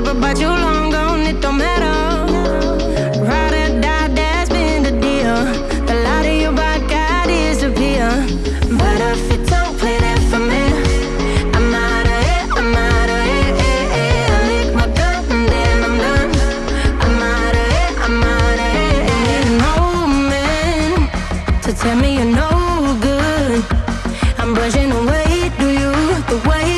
forever, but you long gone, it don't matter. Or that's been the deal. The light of your bright. But if you don't play for me, I'm out of here, I'm out of here. I lick my and then I'm done. I'm out of here, I'm out of here. Man to tell me you're no good. I'm brushing away, do you the way?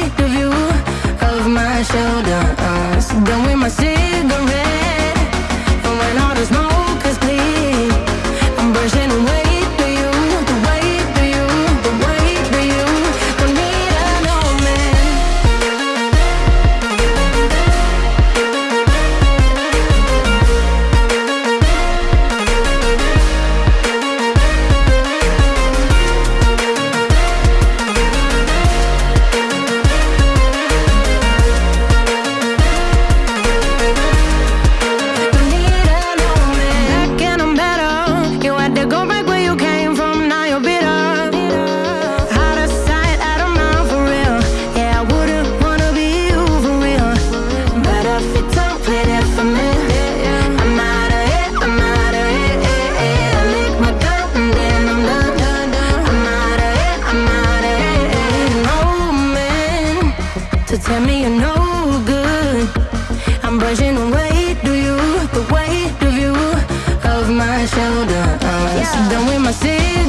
tell me you're no good. I'm brushing away, do you, the weight of you, of my shoulder. I'm yeah. done with my city.